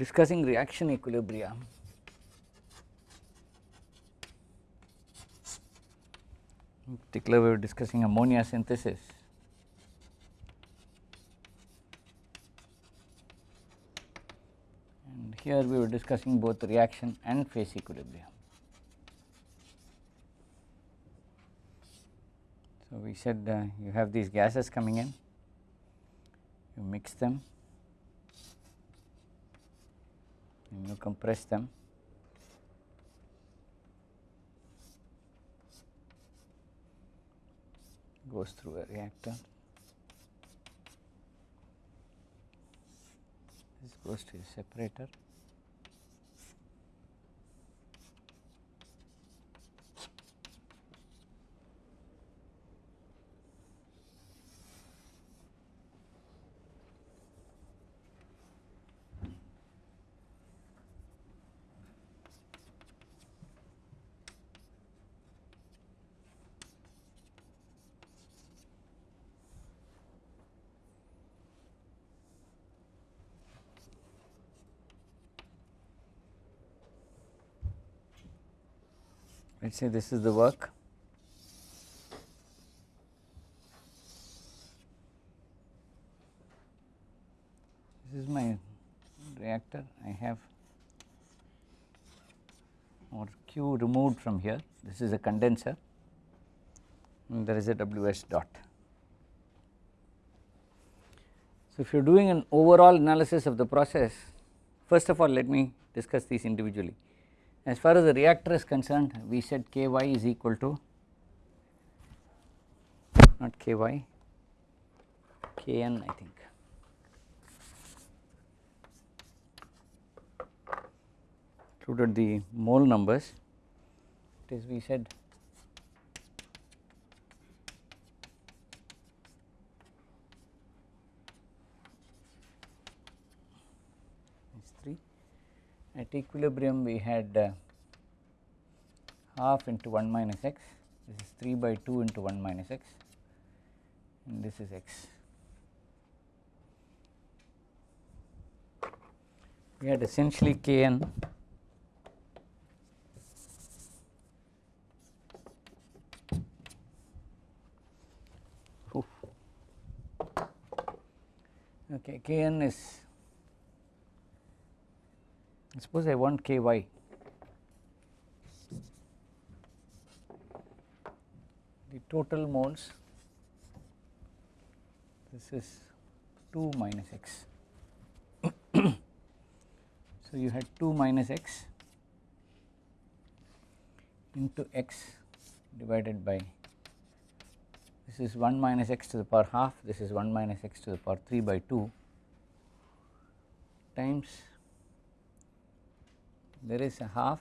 discussing reaction equilibria. In particular we were discussing ammonia synthesis. And here we were discussing both reaction and phase equilibrium. So, we said uh, you have these gases coming in, you mix them and you compress them goes through a reactor. This goes to a separator let us say this is the work this is my reactor I have or Q removed from here this is a condenser and there is a WS dot. So, if you are doing an overall analysis of the process first of all let me discuss these individually. As far as the reactor is concerned we said Ky is equal to not Ky Kn I think. Included the mole numbers. It is we said is 3 at equilibrium we had uh, half into 1 minus x. This is 3 by 2 into 1 minus x. And this is x. We had essentially Kn okay Kn is suppose I want Ky the total moles this is 2 minus x. so, you had 2 minus x into x divided by this is 1 minus x to the power half this is 1 minus x to the power 3 by 2 times there is a half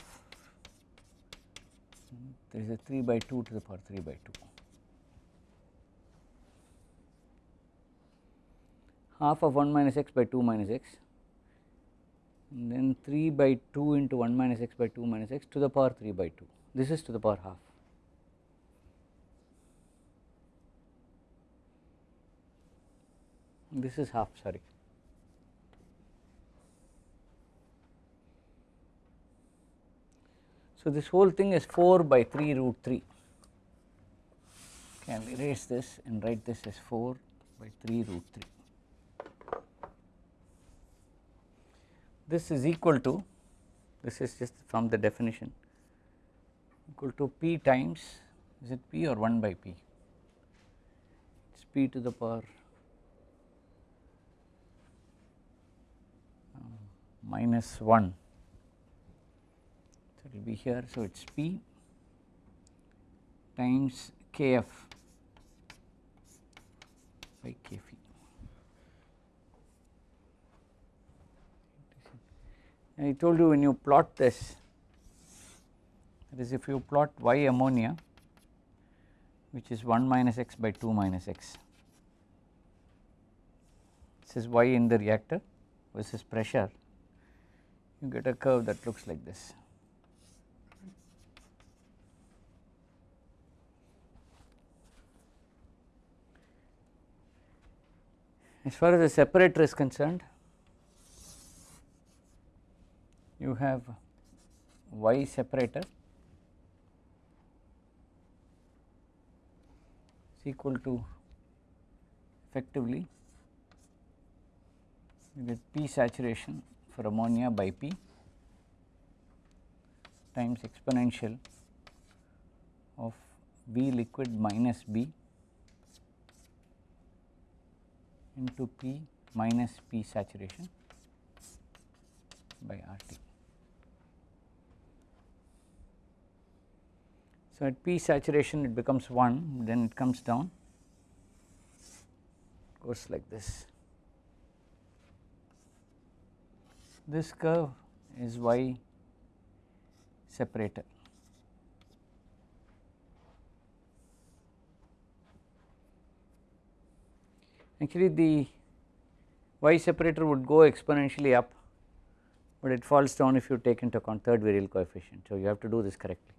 there is a 3 by 2 to the power 3 by 2 half of 1 minus x by 2 minus x and then 3 by 2 into 1 minus x by 2 minus x to the power 3 by 2 this is to the power half. This is half sorry. So, this whole thing is 4 by 3 root 3 can erase this and write this as 4 by 3 root 3. This is equal to this is just from the definition equal to p times is it p or 1 by p? It is p to the power uh, minus 1 so it will be here so it is p times kf by kphi I told you when you plot this that is if you plot y ammonia which is 1 minus x by 2 minus x this is y in the reactor versus pressure you get a curve that looks like this. As far as the separator is concerned you have Y separator is equal to effectively get P saturation for ammonia by P times exponential of B liquid minus B into P minus P saturation by RT. So, at P saturation it becomes 1 then it comes down goes like this. This curve is Y separator. Actually the Y separator would go exponentially up, but it falls down if you take into account third virial coefficient. So, you have to do this correctly.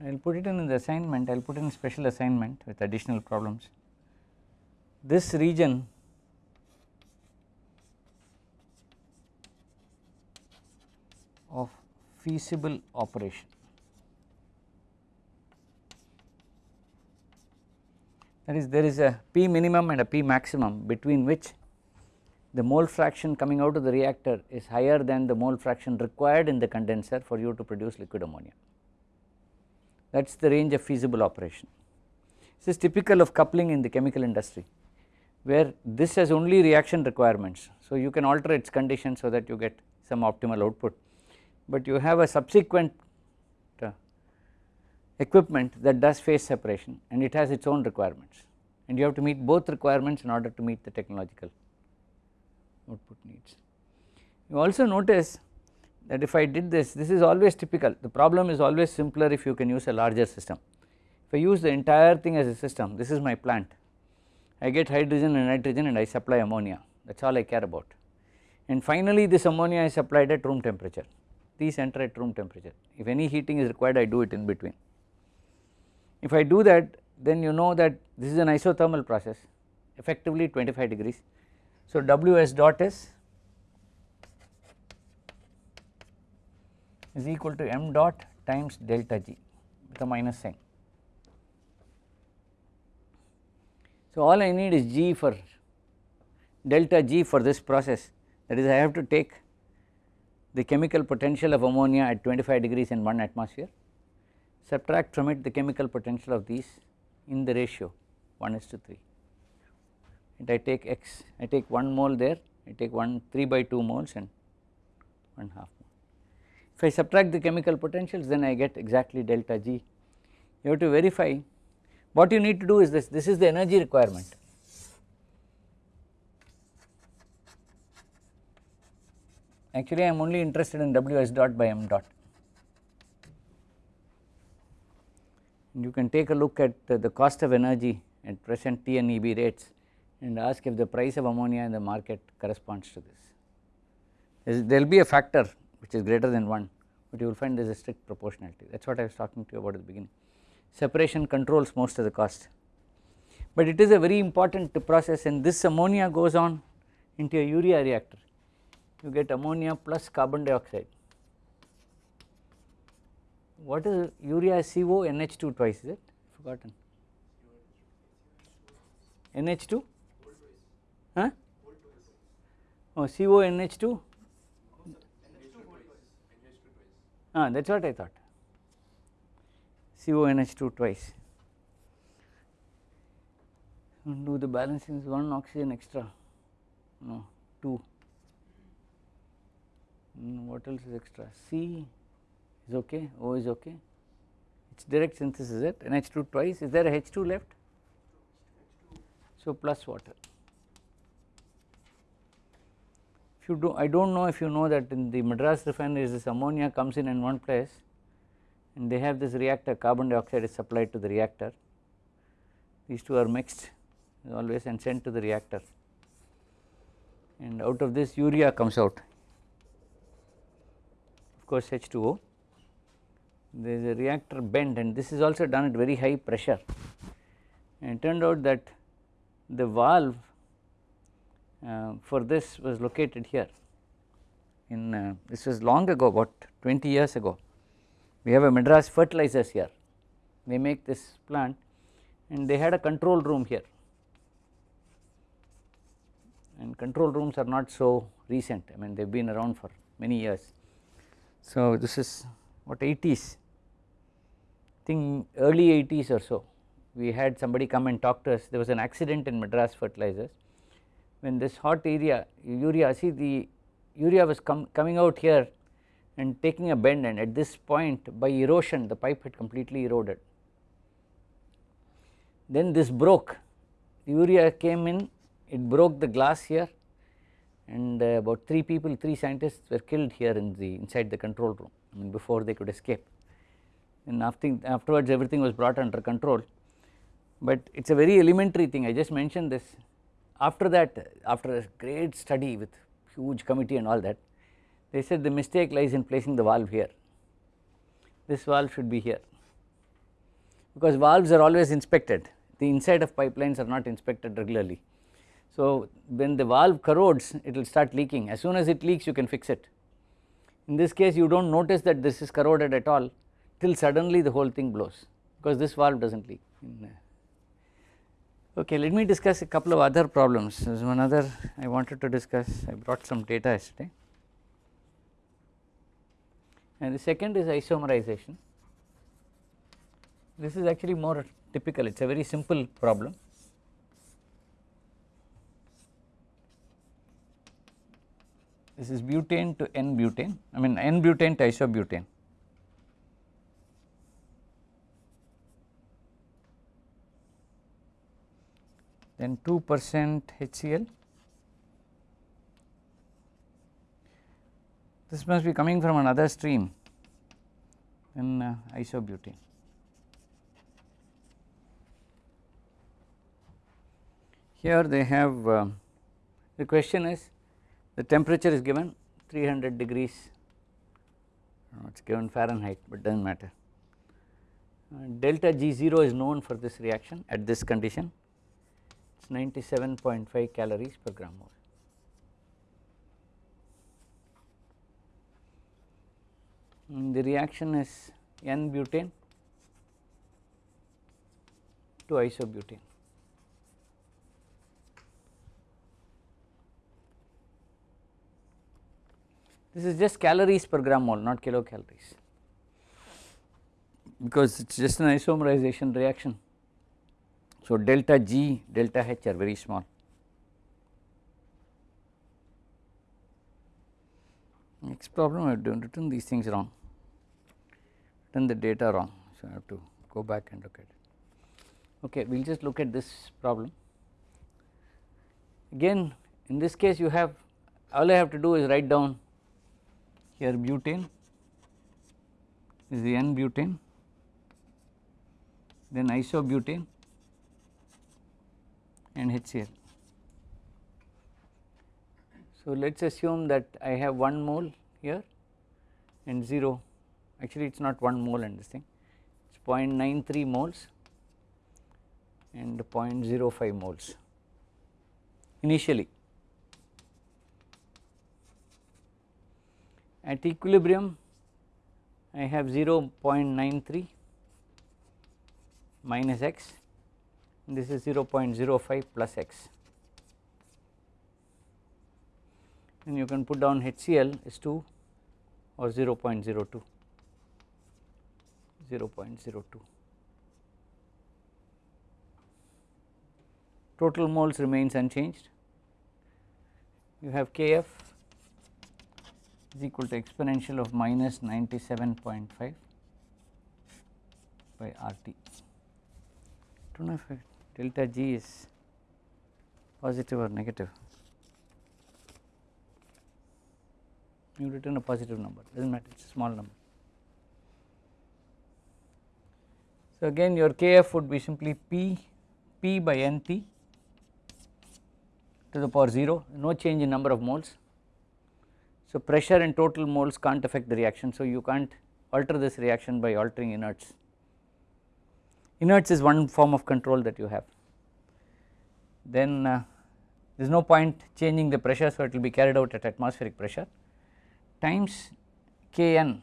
I will put it in the assignment, I will put in special assignment with additional problems. This region of feasible operation that is there is a P minimum and a P maximum between which the mole fraction coming out of the reactor is higher than the mole fraction required in the condenser for you to produce liquid ammonia that is the range of feasible operation. This is typical of coupling in the chemical industry where this has only reaction requirements. So, you can alter its condition so that you get some optimal output, but you have a subsequent equipment that does phase separation and it has its own requirements and you have to meet both requirements in order to meet the technological output needs. You also notice that if I did this, this is always typical, the problem is always simpler if you can use a larger system. If I use the entire thing as a system, this is my plant, I get hydrogen and nitrogen and I supply ammonia, that is all I care about. And finally this ammonia is supplied at room temperature, these enter at room temperature, if any heating is required I do it in between. If I do that then you know that this is an isothermal process effectively 25 degrees. So, Ws dot is is equal to m dot times delta G with a minus sign. So, all I need is G for delta G for this process that is I have to take the chemical potential of ammonia at 25 degrees in 1 atmosphere subtract from it the chemical potential of these in the ratio 1 is to 3 and I take x I take 1 mole there I take 1 3 by 2 moles and 1 half if I subtract the chemical potentials then I get exactly delta G. You have to verify what you need to do is this, this is the energy requirement. Actually I am only interested in Ws dot by m dot. You can take a look at the cost of energy at present TNEB rates and ask if the price of ammonia in the market corresponds to this. There will be a factor which is greater than 1, but you will find there is a strict proportionality that is what I was talking to you about at the beginning. Separation controls most of the cost, but it is a very important process and this ammonia goes on into a urea reactor. You get ammonia plus carbon dioxide. What is urea CO NH2 twice is it? Forgotten. NH2 huh? Oh CO NH2 ah that is what I thought. CONH2 twice. Do the balancing is 1 oxygen extra. No 2 mm, what else is extra? C is okay? O is okay? It is direct synthesis is it? NH2 twice? Is there a H2 left? So plus water. If you do I do not know if you know that in the Madras refineries this ammonia comes in in one place and they have this reactor carbon dioxide is supplied to the reactor. These two are mixed always and sent to the reactor. And out of this urea comes out. Of course H2O there is a reactor bend and this is also done at very high pressure. And it turned out that the valve uh, for this was located here in uh, this was long ago about 20 years ago. We have a Madras fertilizers here, they make this plant and they had a control room here. And control rooms are not so recent. I mean they have been around for many years. So this is what 80s think early 80s or so we had somebody come and talk to us. There was an accident in Madras fertilizers. When this hot area urea see the urea was com coming out here and taking a bend and at this point by erosion the pipe had completely eroded. Then this broke. Urea came in it broke the glass here and uh, about 3 people 3 scientists were killed here in the inside the control room I mean before they could escape and after, afterwards everything was brought under control. But it is a very elementary thing. I just mentioned this. After that after a great study with huge committee and all that they said the mistake lies in placing the valve here. This valve should be here. Because valves are always inspected. The inside of pipelines are not inspected regularly. So when the valve corrodes it will start leaking. As soon as it leaks you can fix it. In this case you do not notice that this is corroded at all till suddenly the whole thing blows because this valve does not leak. Okay, let me discuss a couple of other problems. There is one other I wanted to discuss. I brought some data yesterday. And the second is isomerization. This is actually more typical, it is a very simple problem. This is butane to N butane, I mean N butane to isobutane. Then 2 percent HCl. This must be coming from another stream in uh, isobutane. Here they have uh, the question is the temperature is given 300 degrees it is given Fahrenheit but does not matter. Uh, delta G0 is known for this reaction at this condition 97.5 calories per gram mole. And the reaction is N butane to isobutane. This is just calories per gram mole not kilocalories because it is just an isomerization reaction. So, delta G, delta H are very small. Next problem I have written these things wrong, written the data wrong. So, I have to go back and look at it. Okay, we will just look at this problem. Again in this case you have all I have to do is write down here butane is the N butane, then isobutane and HCl. So, let us assume that I have 1 mole here and 0 actually it is not 1 mole and this thing it is 0.93 moles and 0.05 moles initially. At equilibrium I have 0.93 minus x this is 0.05 plus x. And you can put down HCl is 2 or 0.02 0.02 total moles remains unchanged. You have Kf is equal to exponential of minus 97.5 by RT. I do not know if delta G is positive or negative. You return a positive number does not matter it is a small number. So again your Kf would be simply P P by NT to the power 0 no change in number of moles. So pressure and total moles can't affect the reaction so you can't alter this reaction by altering inerts inerts is one form of control that you have. Then uh, there is no point changing the pressure so it will be carried out at atmospheric pressure. Times Kn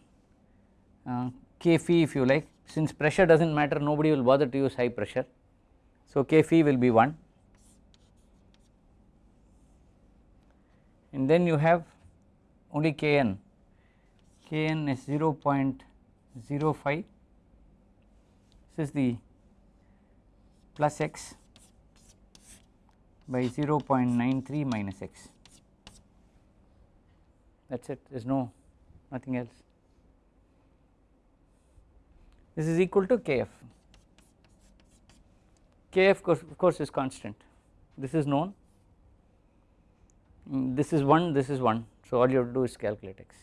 uh, K phi if you like. Since pressure does not matter nobody will bother to use high pressure. So, K phi will be 1 and then you have only Kn, Kn is 0.05 this is the plus x by 0.93 minus x. That is it. There is no nothing else. This is equal to kf, kf of course is constant. This is known. Mm, this is 1 this is 1 so all you have to do is calculate x.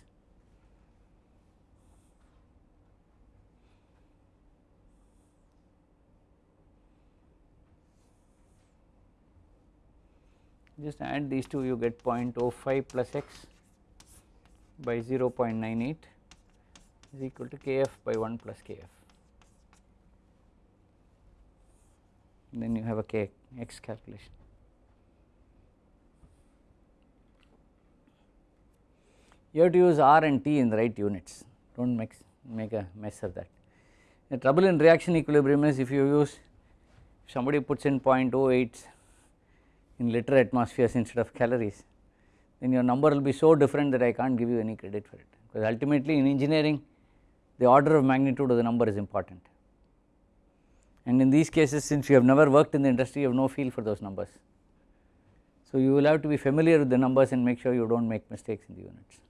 just add these two you get 0.05 plus x by 0.98 is equal to kf by 1 plus kf then you have a k x calculation. You have to use r and t in the right units do not make, make a mess of that. The trouble in reaction equilibrium is if you use somebody puts in 0.08 in liter atmospheres instead of calories then your number will be so different that I cannot give you any credit for it because ultimately in engineering the order of magnitude of the number is important and in these cases since you have never worked in the industry you have no feel for those numbers. So you will have to be familiar with the numbers and make sure you do not make mistakes in the units.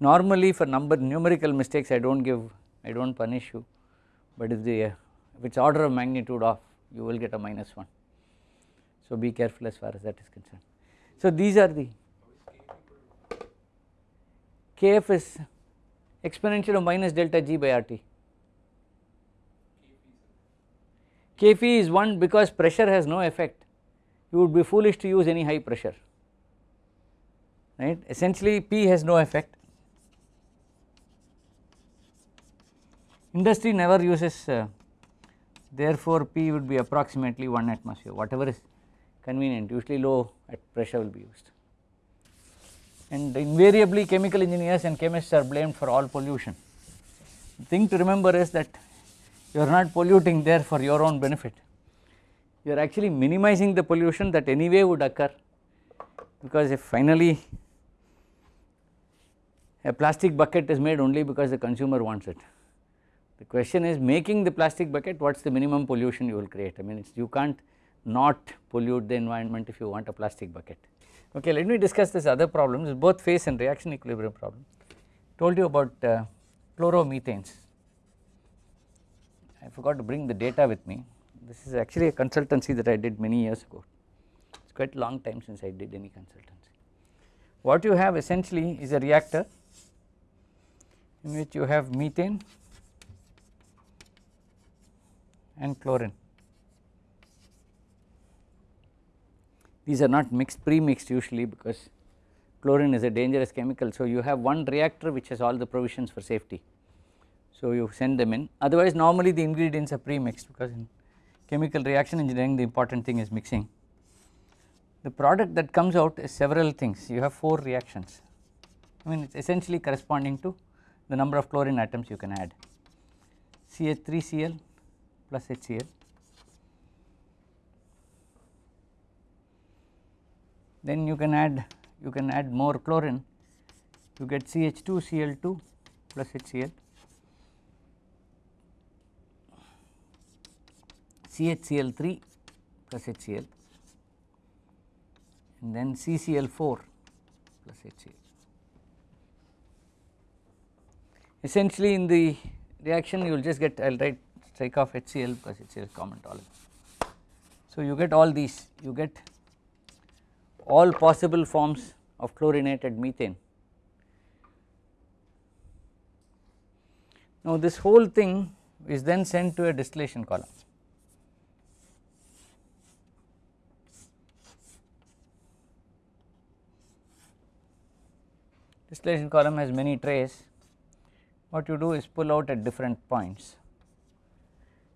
Normally for number numerical mistakes I do not give I do not punish you but if the if it is order of magnitude off you will get a minus 1 so, be careful as far as that is concerned. So, these are the kf is exponential of minus delta g by RT. Kphi is 1 because pressure has no effect you would be foolish to use any high pressure right essentially P has no effect industry never uses uh, therefore P would be approximately 1 atmosphere whatever is convenient usually low at pressure will be used and invariably chemical engineers and chemists are blamed for all pollution. The thing to remember is that you are not polluting there for your own benefit you are actually minimizing the pollution that anyway would occur because if finally a plastic bucket is made only because the consumer wants it. The question is making the plastic bucket what is the minimum pollution you will create I mean you can't not pollute the environment if you want a plastic bucket. Okay, let me discuss this other problems both phase and reaction equilibrium problem. Told you about uh, chloromethanes. I forgot to bring the data with me. This is actually a consultancy that I did many years ago. It's quite a long time since I did any consultancy. What you have essentially is a reactor in which you have methane and chlorine. These are not mixed pre-mixed usually because chlorine is a dangerous chemical. So, you have one reactor which has all the provisions for safety. So, you send them in otherwise normally the ingredients are pre-mixed because in chemical reaction engineering the important thing is mixing. The product that comes out is several things you have 4 reactions I mean it is essentially corresponding to the number of chlorine atoms you can add CH3Cl plus HCl then you can add you can add more chlorine you get CH2 Cl2 plus HCl CHCl3 plus HCl and then CCl4 plus HCl. Essentially in the reaction you will just get I will write strike off HCl plus HCl common tolerance. So you get all these you get all possible forms of chlorinated methane. Now this whole thing is then sent to a distillation column. Distillation column has many trays, what you do is pull out at different points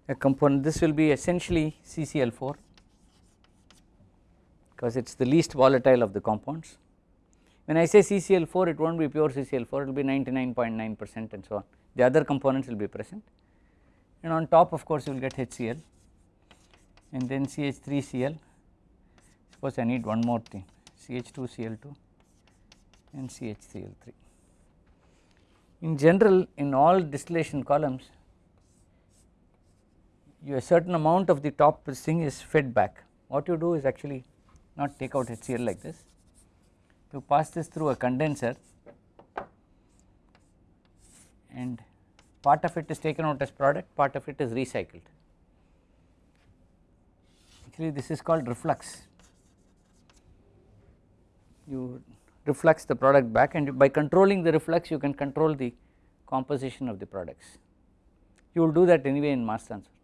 a component this will be essentially CCl4 because it is the least volatile of the compounds. When I say CCl4 it will not be pure CCl4 it will be 99.9 percent and so on the other components will be present and on top of course you will get HCl and then CH3Cl suppose I need one more thing CH2Cl2 and CHCl3. In general in all distillation columns you a certain amount of the top thing is fed back what you do is actually not take out HCl like this. You pass this through a condenser and part of it is taken out as product part of it is recycled. Actually this is called reflux. You reflux the product back and by controlling the reflux you can control the composition of the products. You will do that anyway in mass transfer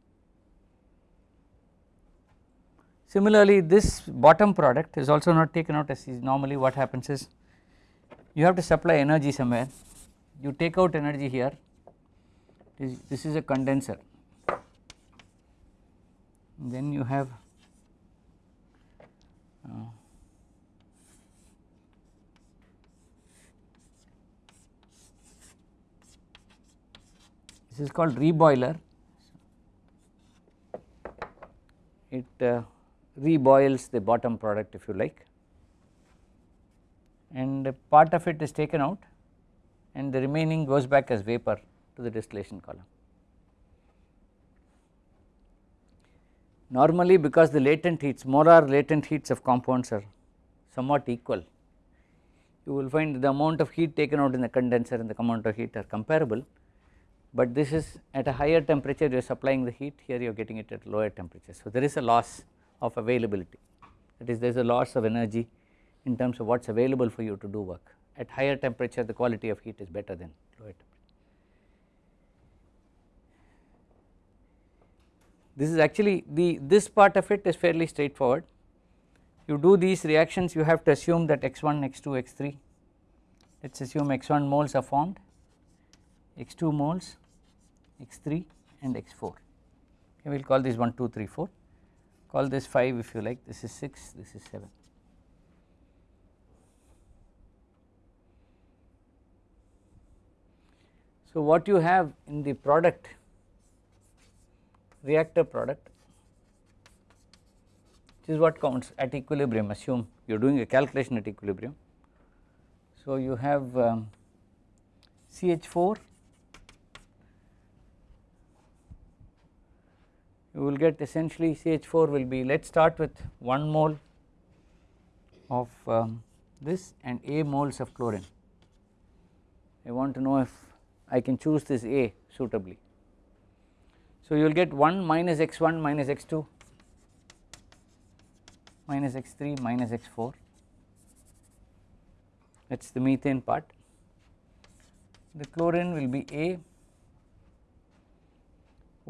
Similarly, this bottom product is also not taken out as normally what happens is you have to supply energy somewhere. You take out energy here. This, this is a condenser. Then you have uh, this is called reboiler. It uh, reboils the bottom product if you like and part of it is taken out and the remaining goes back as vapor to the distillation column. Normally because the latent heats molar latent heats of compounds are somewhat equal you will find the amount of heat taken out in the condenser and the amount of heat are comparable but this is at a higher temperature you are supplying the heat here you are getting it at lower temperature. So there is a loss of availability. That is there is a loss of energy in terms of what is available for you to do work. At higher temperature the quality of heat is better than lower temperature. This is actually the this part of it is fairly straightforward. You do these reactions you have to assume that x1 x2 x3 let us assume x1 moles are formed x2 moles x3 and x4 okay, we will call this 1 2 3 4 call this 5 if you like this is 6 this is 7. So what you have in the product reactor product this is what counts at equilibrium assume you are doing a calculation at equilibrium. So you have um, CH4 you will get essentially CH4 will be let us start with 1 mole of um, this and A moles of chlorine. I want to know if I can choose this A suitably. So you will get 1 minus x1 minus x2 minus x3 minus x4 that is the methane part. The chlorine will be A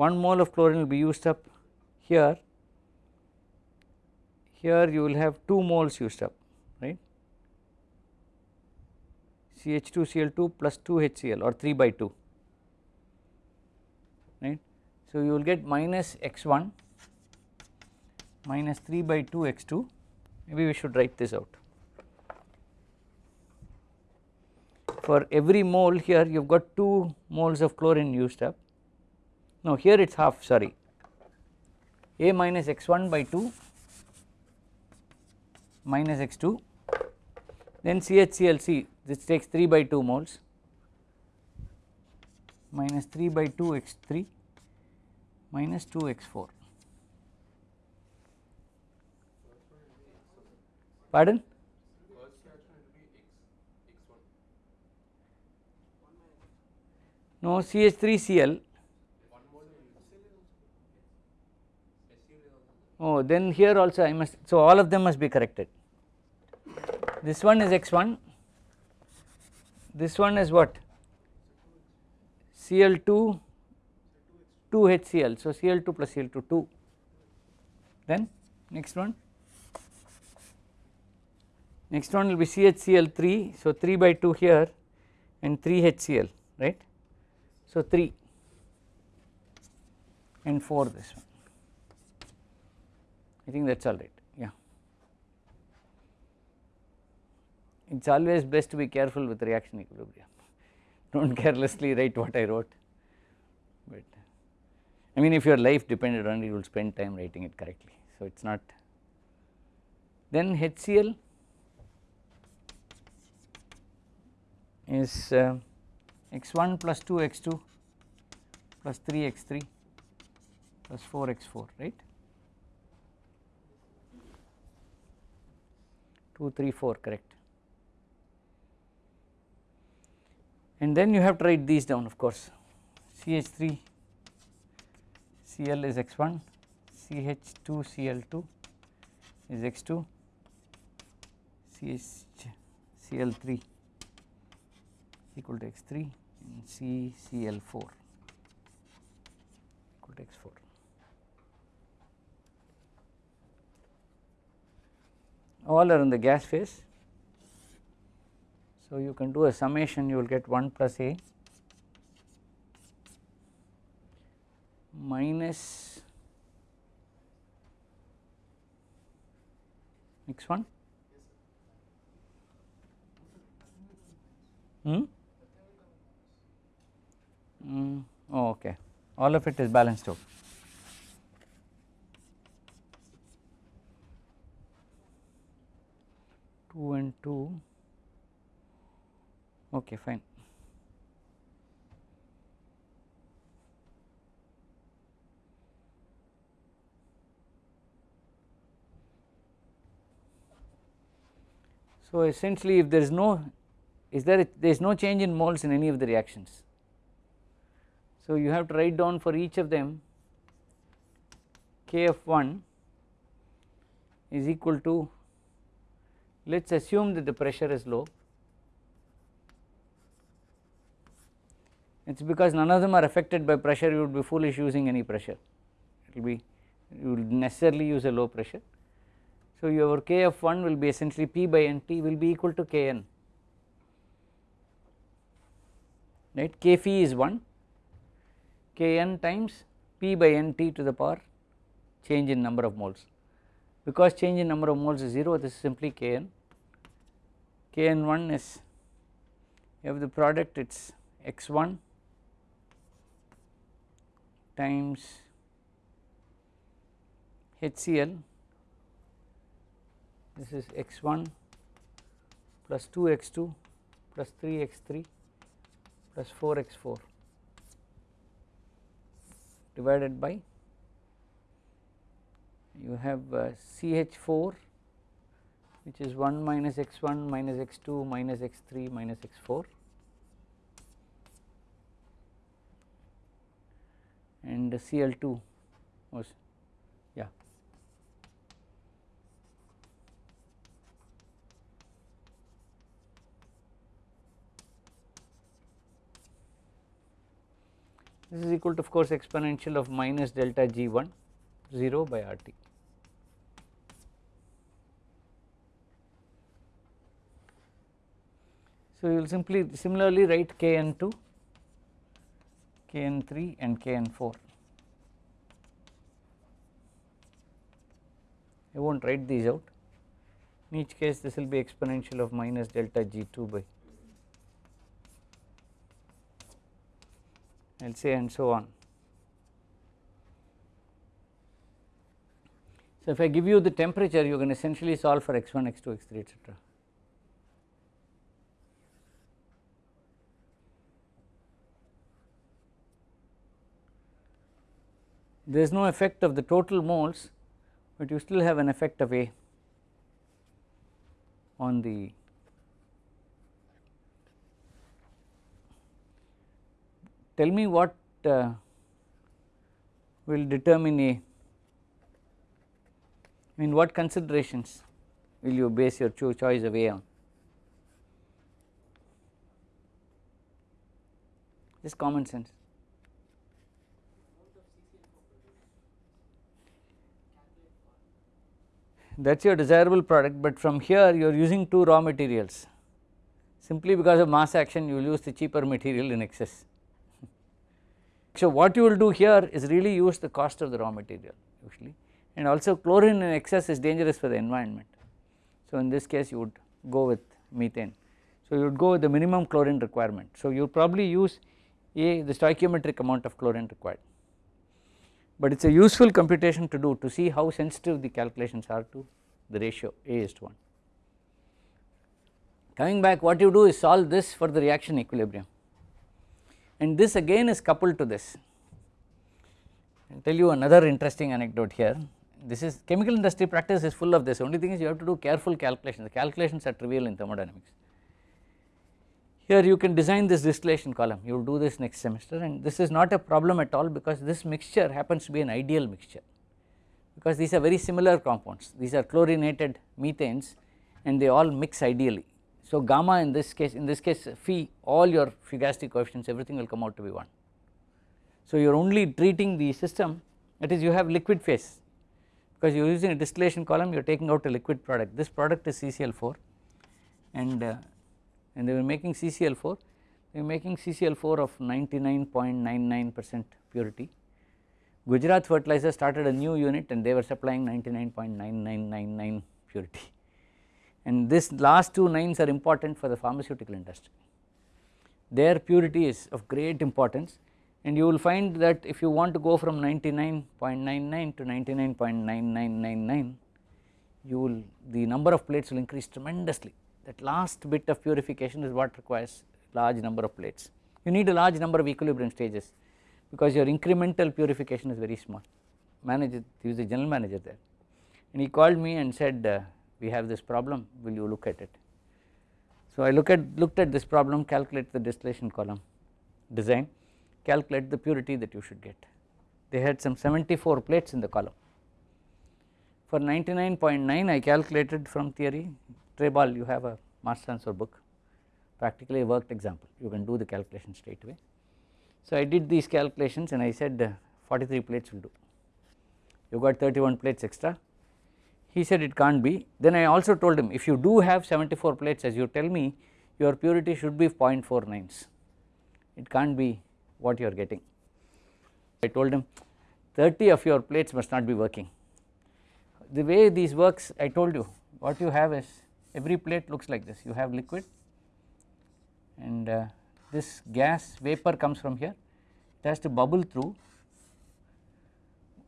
1 mole of chlorine will be used up here, here you will have 2 moles used up right CH2 Cl2 plus 2 HCl or 3 by 2 right. So you will get minus x1 minus 3 by 2 x2 maybe we should write this out. For every mole here you have got 2 moles of chlorine used up no here it is half sorry. A minus x1 by 2 minus x2 then CHClC this takes 3 by 2 moles minus 3 by 2 x3 minus 2 x4 pardon? No CH3Cl oh then here also I must so all of them must be corrected. This one is x1 this one is what? Cl2 2 HCl so Cl2 plus Cl2 2 then next one. Next one will be CHCl3 so 3 by 2 here and 3 HCl right? So 3 and 4 this one I think that is all right? Yeah. it is always best to be careful with reaction equilibrium. Do not carelessly write what I wrote. But I mean if your life depended on it you will spend time writing it correctly. So it is not. Then HCl is uh, x1 plus 2 x2 plus 3 x3 plus 4 x4 right 2 3 4 correct and then you have to write these down of course CH3 Cl is x1 CH2 Cl2 is x2 CH Cl3 equal to x3 and C Cl4 equal to x4. All are in the gas phase. So, you can do a summation you will get 1 plus A minus x 1 hmm? Mm, oh, okay all of it is balanced out. Two and two okay fine So, essentially if there is no is there there is no change in moles in any of the reactions. So, you have to write down for each of them Kf1 is equal to let us assume that the pressure is low. It is because none of them are affected by pressure. You would be foolish using any pressure. It will be you will necessarily use a low pressure. So, your k of 1 will be essentially p by n. T will be equal to k n. Right? K phi is 1 k n times p by n t to the power change in number of moles. Because change in number of moles is 0 this is simply k n k n 1 is you have the product it is x 1 times HCl this is x1 plus 2 x2 plus 3 x3 plus 4 x4 divided by you have uh, CH4 which is 1 minus x1 minus x2 minus x3 minus x4 and Cl2 was yeah. This is equal to of course exponential of minus delta G1 0 by RT. So, you will simply similarly write Kn2, Kn3 and Kn4. I will not write these out in each case this will be exponential of minus delta G2 by I will say and so on. So, if I give you the temperature you can essentially solve for x1, x2, x3 etc. There is no effect of the total moles, but you still have an effect of A on the tell me what uh, will determine a. I mean what considerations will you base your cho choice of A on? Just common sense that is your desirable product, but from here you are using two raw materials simply because of mass action you will use the cheaper material in excess so, what you will do here is really use the cost of the raw material usually and also chlorine in excess is dangerous for the environment. So, in this case you would go with methane. So you would go with the minimum chlorine requirement. So you probably use A the stoichiometric amount of chlorine required, but it is a useful computation to do to see how sensitive the calculations are to the ratio A is to 1. Coming back what you do is solve this for the reaction equilibrium and this again is coupled to this. I will tell you another interesting anecdote here this is chemical industry practice is full of this only thing is you have to do careful calculations the calculations are trivial in thermodynamics. Here you can design this distillation column you will do this next semester and this is not a problem at all because this mixture happens to be an ideal mixture because these are very similar compounds these are chlorinated methanes and they all mix ideally. So gamma in this case in this case phi all your fugacity coefficients everything will come out to be 1. So you are only treating the system that is you have liquid phase because you are using a distillation column you are taking out a liquid product this product is CCl4 and uh, and they were making CCl4 they were making CCl4 of 99.99 percent purity. Gujarat fertilizer started a new unit and they were supplying 99.9999 purity. And this last two nines are important for the pharmaceutical industry. Their purity is of great importance and you will find that if you want to go from 99.99 to 99.9999 you will the number of plates will increase tremendously that last bit of purification is what requires large number of plates. You need a large number of equilibrium stages because your incremental purification is very small. Manager he was the general manager there. And he called me and said uh, we have this problem. Will you look at it? So I look at looked at this problem calculate the distillation column design calculate the purity that you should get. They had some 74 plates in the column. For 99.9 I calculated from theory, Treybal you have a mass transfer book practically worked example you can do the calculation straight away. So I did these calculations and I said uh, 43 plates will do, you got 31 plates extra. He said it can't be then I also told him if you do have 74 plates as you tell me your purity should be 0.49s it can't be what you are getting. I told him 30 of your plates must not be working. The way these works I told you what you have is every plate looks like this. You have liquid and uh, this gas vapor comes from here. It has to bubble through.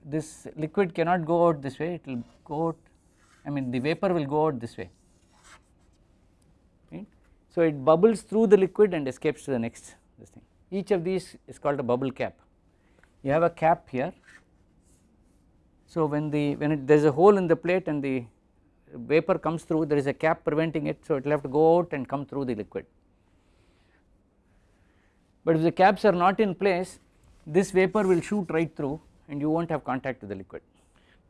This liquid cannot go out this way. It will go out I mean the vapor will go out this way. Right. So it bubbles through the liquid and escapes to the next this thing. Each of these is called a bubble cap. You have a cap here. So when the when it, there is a hole in the plate and the vapor comes through there is a cap preventing it so it will have to go out and come through the liquid. But if the caps are not in place this vapor will shoot right through and you will not have contact with the liquid.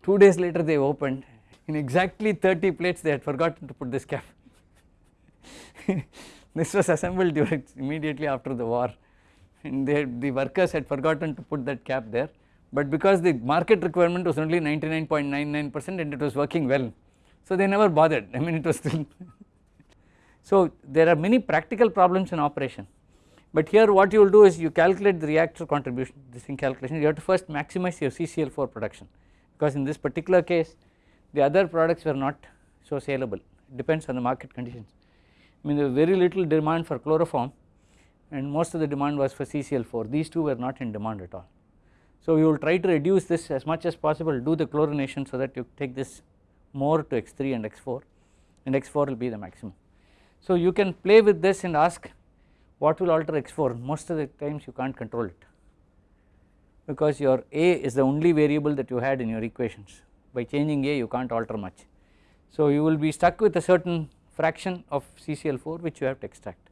2 days later they opened. In exactly 30 plates they had forgotten to put this cap. This was assembled during immediately after the war. And they, the workers had forgotten to put that cap there. But because the market requirement was only 99.99 percent and it was working well so they never bothered. I mean it was still so there are many practical problems in operation. But here what you will do is you calculate the reactor contribution this in calculation. You have to first maximize your CCl4 production. Because in this particular case the other products were not so saleable. Depends on the market conditions. I mean there was very little demand for chloroform and most of the demand was for CCl4 these two were not in demand at all. So we will try to reduce this as much as possible. Do the chlorination so that you take this more to x3 and x4 and x4 will be the maximum. So you can play with this and ask what will alter x4 most of the times you can't control it because your a is the only variable that you had in your equations by changing a you can't alter much. So you will be stuck with a certain fraction of CCl4 which you have to extract